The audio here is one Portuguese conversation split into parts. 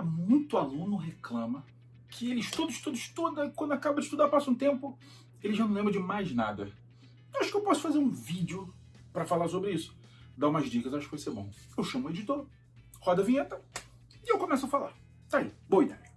Cara, muito aluno reclama que ele estuda, estuda, estuda, e quando acaba de estudar, passa um tempo, ele já não lembra de mais nada. Eu acho que eu posso fazer um vídeo para falar sobre isso. Dar umas dicas, acho que vai ser bom. Eu chamo o editor, roda a vinheta e eu começo a falar. Tá aí, boa ideia.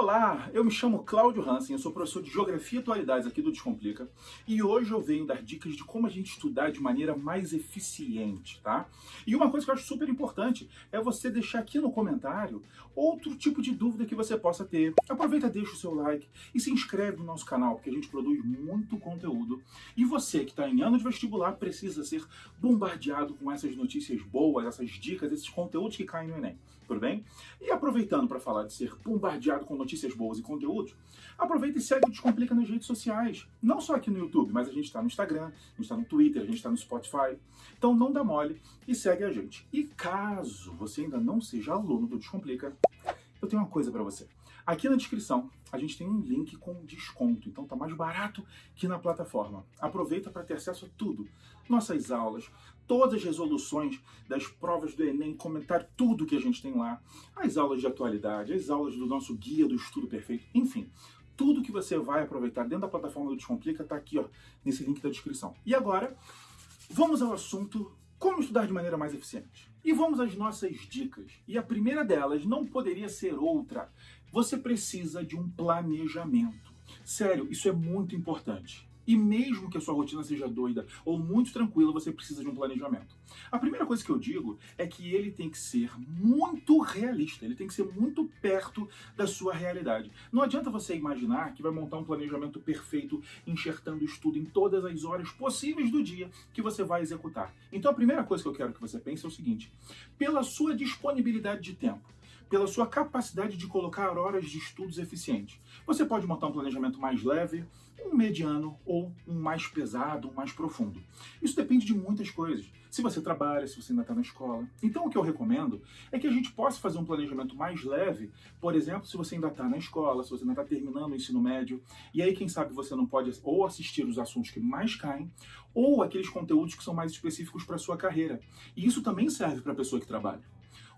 Olá, eu me chamo Cláudio Hansen, eu sou professor de Geografia e Atualidades aqui do Descomplica e hoje eu venho dar dicas de como a gente estudar de maneira mais eficiente, tá? E uma coisa que eu acho super importante é você deixar aqui no comentário outro tipo de dúvida que você possa ter. Aproveita, deixa o seu like e se inscreve no nosso canal, porque a gente produz muito conteúdo e você que está em ano de vestibular precisa ser bombardeado com essas notícias boas, essas dicas, esses conteúdos que caem no Enem, tudo bem? E aproveitando para falar de ser bombardeado com notícias boas e conteúdos, aproveita e segue o Descomplica nas redes sociais. Não só aqui no YouTube, mas a gente está no Instagram, a gente está no Twitter, a gente está no Spotify. Então não dá mole e segue a gente. E caso você ainda não seja aluno do Descomplica, eu tenho uma coisa para você. Aqui na descrição a gente tem um link com desconto, então tá mais barato que na plataforma. Aproveita para ter acesso a tudo. Nossas aulas, todas as resoluções das provas do Enem, comentar tudo que a gente tem lá, as aulas de atualidade, as aulas do nosso guia do estudo perfeito, enfim, tudo que você vai aproveitar dentro da plataforma do Descomplica tá aqui, ó, nesse link da descrição. E agora, vamos ao assunto como estudar de maneira mais eficiente? E vamos às nossas dicas. E a primeira delas não poderia ser outra. Você precisa de um planejamento. Sério, isso é muito importante. E mesmo que a sua rotina seja doida ou muito tranquila, você precisa de um planejamento. A primeira coisa que eu digo é que ele tem que ser muito realista, ele tem que ser muito perto da sua realidade. Não adianta você imaginar que vai montar um planejamento perfeito, enxertando estudo em todas as horas possíveis do dia que você vai executar. Então a primeira coisa que eu quero que você pense é o seguinte: pela sua disponibilidade de tempo, pela sua capacidade de colocar horas de estudos eficientes. Você pode montar um planejamento mais leve, um mediano ou um mais pesado, um mais profundo. Isso depende de muitas coisas. Se você trabalha, se você ainda está na escola. Então o que eu recomendo é que a gente possa fazer um planejamento mais leve, por exemplo, se você ainda está na escola, se você ainda está terminando o ensino médio, e aí quem sabe você não pode ou assistir os assuntos que mais caem, ou aqueles conteúdos que são mais específicos para a sua carreira. E isso também serve para a pessoa que trabalha.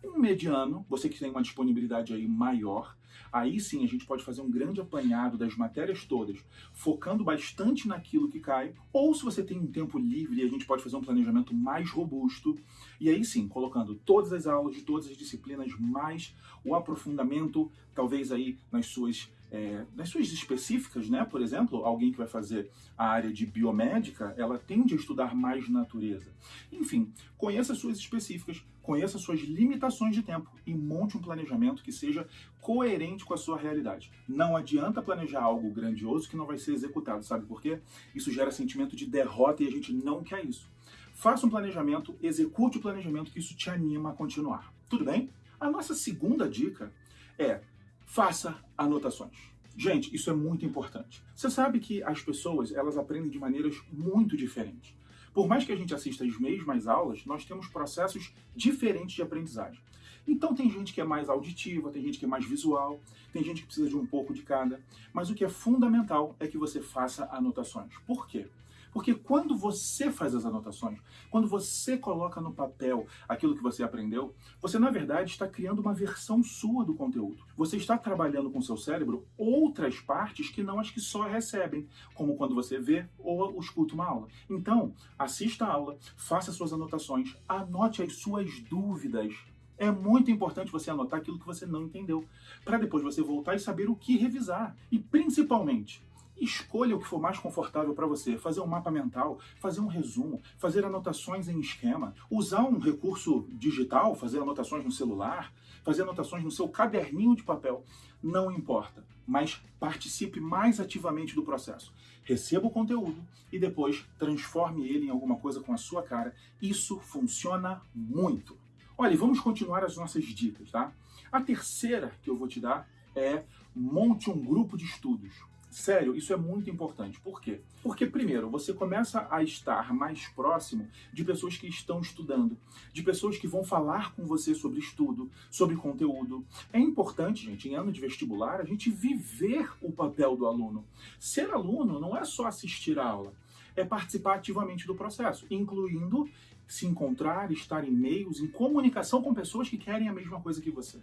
Um mediano, você que tem uma disponibilidade aí maior, aí sim a gente pode fazer um grande apanhado das matérias todas, focando bastante naquilo que cai, ou se você tem um tempo livre, a gente pode fazer um planejamento mais robusto, e aí sim, colocando todas as aulas de todas as disciplinas, mais o aprofundamento, talvez aí nas suas é, nas suas específicas, né? Por exemplo, alguém que vai fazer a área de biomédica, ela tende a estudar mais natureza. Enfim, conheça as suas específicas, conheça as suas limitações de tempo e monte um planejamento que seja coerente com a sua realidade. Não adianta planejar algo grandioso que não vai ser executado, sabe por quê? Isso gera sentimento de derrota e a gente não quer isso. Faça um planejamento, execute o planejamento, que isso te anima a continuar. Tudo bem? A nossa segunda dica é faça anotações. Gente, isso é muito importante. Você sabe que as pessoas, elas aprendem de maneiras muito diferentes. Por mais que a gente assista as mesmas aulas, nós temos processos diferentes de aprendizagem. Então tem gente que é mais auditiva, tem gente que é mais visual, tem gente que precisa de um pouco de cada. Mas o que é fundamental é que você faça anotações. Por quê? Porque quando você faz as anotações, quando você coloca no papel aquilo que você aprendeu, você na verdade está criando uma versão sua do conteúdo. Você está trabalhando com seu cérebro outras partes que não as que só recebem, como quando você vê ou escuta uma aula. Então, assista a aula, faça suas anotações, anote as suas dúvidas, é muito importante você anotar aquilo que você não entendeu, para depois você voltar e saber o que revisar. E principalmente, Escolha o que for mais confortável para você. Fazer um mapa mental, fazer um resumo, fazer anotações em esquema, usar um recurso digital, fazer anotações no celular, fazer anotações no seu caderninho de papel. Não importa, mas participe mais ativamente do processo. Receba o conteúdo e depois transforme ele em alguma coisa com a sua cara. Isso funciona muito. Olha, vamos continuar as nossas dicas, tá? A terceira que eu vou te dar é monte um grupo de estudos. Sério, isso é muito importante. Por quê? Porque, primeiro, você começa a estar mais próximo de pessoas que estão estudando, de pessoas que vão falar com você sobre estudo, sobre conteúdo. É importante, gente, em ano de vestibular, a gente viver o papel do aluno. Ser aluno não é só assistir a aula, é participar ativamente do processo, incluindo se encontrar, estar em meios, em comunicação com pessoas que querem a mesma coisa que você.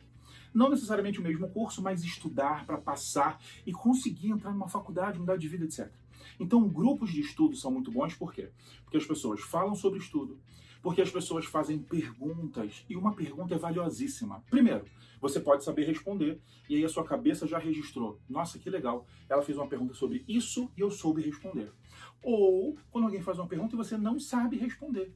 Não necessariamente o mesmo curso, mas estudar para passar e conseguir entrar numa faculdade, mudar de vida, etc. Então, grupos de estudo são muito bons, por quê? Porque as pessoas falam sobre estudo, porque as pessoas fazem perguntas, e uma pergunta é valiosíssima. Primeiro, você pode saber responder, e aí a sua cabeça já registrou. Nossa, que legal, ela fez uma pergunta sobre isso e eu soube responder. Ou quando alguém faz uma pergunta e você não sabe responder.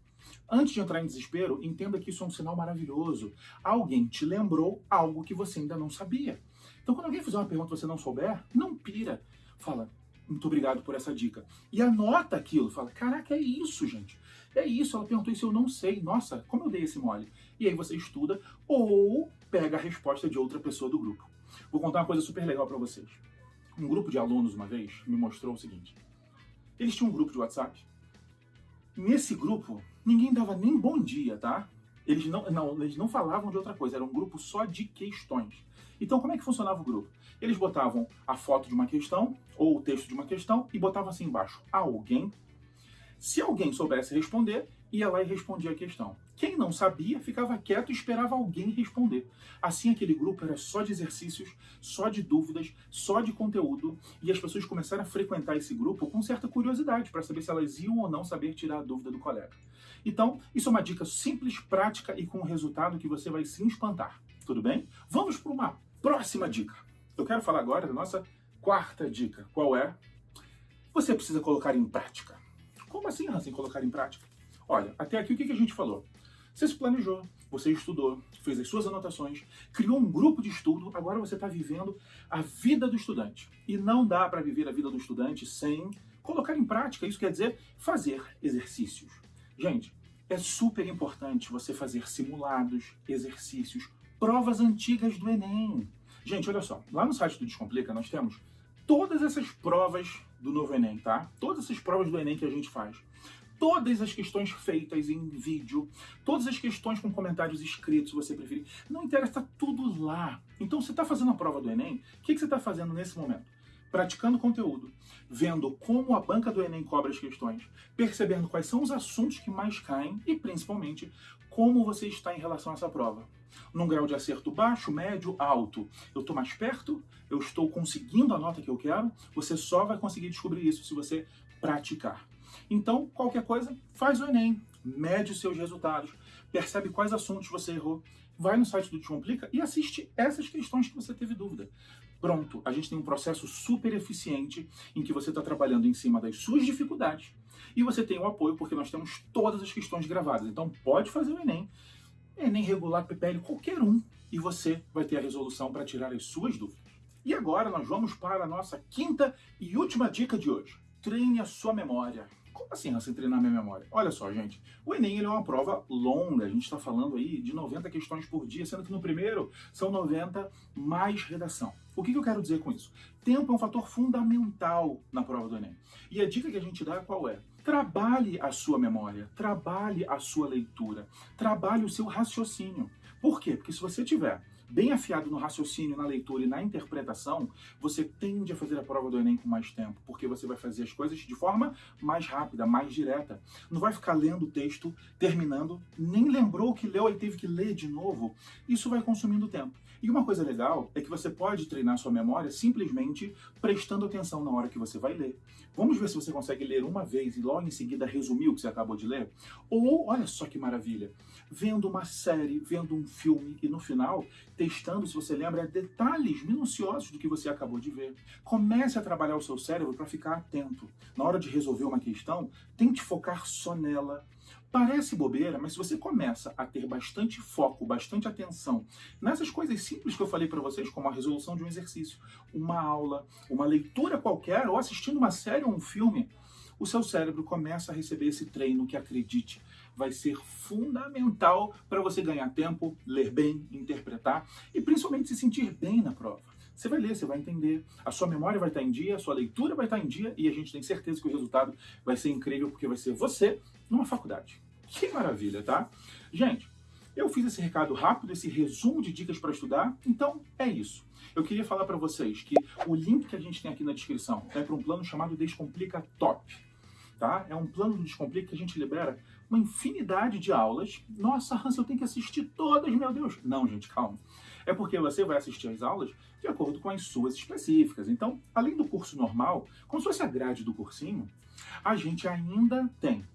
Antes de entrar em desespero, entenda que isso é um sinal maravilhoso. Alguém te lembrou algo que você ainda não sabia. Então, quando alguém fizer uma pergunta e você não souber, não pira. Fala, muito obrigado por essa dica. E anota aquilo. Fala, caraca, é isso, gente. É isso. Ela perguntou isso, eu não sei. Nossa, como eu dei esse mole? E aí você estuda ou pega a resposta de outra pessoa do grupo. Vou contar uma coisa super legal para vocês. Um grupo de alunos, uma vez, me mostrou o seguinte. Eles tinham um grupo de WhatsApp. Nesse grupo, ninguém dava nem bom dia, tá? Eles não, não, eles não falavam de outra coisa, era um grupo só de questões. Então, como é que funcionava o grupo? Eles botavam a foto de uma questão ou o texto de uma questão e botavam assim embaixo: alguém. Se alguém soubesse responder, ia lá e respondia a questão. Quem não sabia ficava quieto e esperava alguém responder. Assim, aquele grupo era só de exercícios, só de dúvidas, só de conteúdo, e as pessoas começaram a frequentar esse grupo com certa curiosidade para saber se elas iam ou não saber tirar a dúvida do colega. Então, isso é uma dica simples, prática e com um resultado que você vai se espantar. Tudo bem? Vamos para uma próxima dica. Eu quero falar agora da nossa quarta dica. Qual é? Você precisa colocar em prática. Como assim, Hansen, colocar em prática? Olha, até aqui o que a gente falou? Você se planejou, você estudou, fez as suas anotações, criou um grupo de estudo, agora você está vivendo a vida do estudante. E não dá para viver a vida do estudante sem colocar em prática. Isso quer dizer fazer exercícios. Gente, é super importante você fazer simulados, exercícios, provas antigas do Enem. Gente, olha só, lá no site do Descomplica nós temos todas essas provas do novo Enem, tá? Todas essas provas do Enem que a gente faz todas as questões feitas em vídeo, todas as questões com comentários escritos, se você preferir. Não interessa, está tudo lá. Então, você está fazendo a prova do Enem, o que, que você está fazendo nesse momento? Praticando conteúdo, vendo como a banca do Enem cobra as questões, percebendo quais são os assuntos que mais caem e, principalmente, como você está em relação a essa prova. Num grau de acerto baixo, médio, alto. Eu estou mais perto, eu estou conseguindo a nota que eu quero, você só vai conseguir descobrir isso se você praticar. Então, qualquer coisa, faz o Enem, mede os seus resultados, percebe quais assuntos você errou, vai no site do Descomplica e assiste essas questões que você teve dúvida. Pronto, a gente tem um processo super eficiente em que você está trabalhando em cima das suas dificuldades e você tem o apoio porque nós temos todas as questões gravadas. Então pode fazer o Enem, Enem regular, PPL, qualquer um, e você vai ter a resolução para tirar as suas dúvidas. E agora nós vamos para a nossa quinta e última dica de hoje. Treine a sua memória. Como assim, assim, treinar minha memória? Olha só, gente, o Enem é uma prova longa, a gente está falando aí de 90 questões por dia, sendo que no primeiro são 90 mais redação. O que, que eu quero dizer com isso? Tempo é um fator fundamental na prova do Enem. E a dica que a gente dá qual é? Trabalhe a sua memória, trabalhe a sua leitura, trabalhe o seu raciocínio. Por quê? Porque se você tiver bem afiado no raciocínio, na leitura e na interpretação, você tende a fazer a prova do Enem com mais tempo, porque você vai fazer as coisas de forma mais rápida, mais direta. Não vai ficar lendo o texto, terminando, nem lembrou o que leu e teve que ler de novo. Isso vai consumindo tempo. E uma coisa legal é que você pode treinar sua memória simplesmente prestando atenção na hora que você vai ler. Vamos ver se você consegue ler uma vez e logo em seguida resumir o que você acabou de ler? Ou, olha só que maravilha, vendo uma série, vendo um filme e no final testando, se você lembra, detalhes minuciosos do que você acabou de ver. Comece a trabalhar o seu cérebro para ficar atento. Na hora de resolver uma questão, tente focar só nela. Parece bobeira, mas se você começa a ter bastante foco, bastante atenção nessas coisas simples que eu falei para vocês, como a resolução de um exercício, uma aula, uma leitura qualquer, ou assistindo uma série ou um filme, o seu cérebro começa a receber esse treino que, acredite, vai ser fundamental para você ganhar tempo, ler bem, interpretar e principalmente se sentir bem na prova. Você vai ler, você vai entender, a sua memória vai estar em dia, a sua leitura vai estar em dia e a gente tem certeza que o resultado vai ser incrível porque vai ser você numa faculdade. Que maravilha, tá? Gente, eu fiz esse recado rápido, esse resumo de dicas para estudar, então é isso. Eu queria falar para vocês que o link que a gente tem aqui na descrição é para um plano chamado Descomplica Top. tá? É um plano do Descomplica que a gente libera uma infinidade de aulas. Nossa, Hans, eu tenho que assistir todas, meu Deus. Não, gente, calma. É porque você vai assistir as aulas de acordo com as suas específicas. Então, além do curso normal, como se fosse a grade do cursinho, a gente ainda tem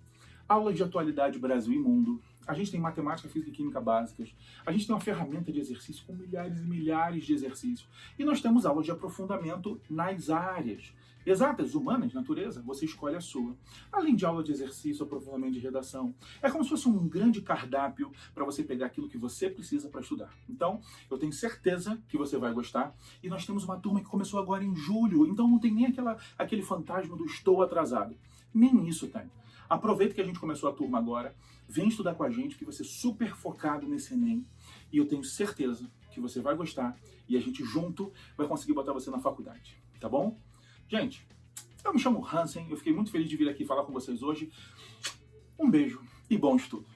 aulas de atualidade Brasil e mundo, a gente tem matemática, física e química básicas, a gente tem uma ferramenta de exercício com milhares e milhares de exercícios, e nós temos aulas de aprofundamento nas áreas. Exatas, humanas, natureza, você escolhe a sua. Além de aula de exercício, aprofundamento de redação. É como se fosse um grande cardápio para você pegar aquilo que você precisa para estudar. Então, eu tenho certeza que você vai gostar. E nós temos uma turma que começou agora em julho, então não tem nem aquela, aquele fantasma do estou atrasado. Nem isso tem. Aproveita que a gente começou a turma agora, vem estudar com a gente, que vai ser super focado nesse Enem. E eu tenho certeza que você vai gostar e a gente junto vai conseguir botar você na faculdade, tá bom? Gente, eu me chamo Hansen, eu fiquei muito feliz de vir aqui falar com vocês hoje. Um beijo e bom estudo!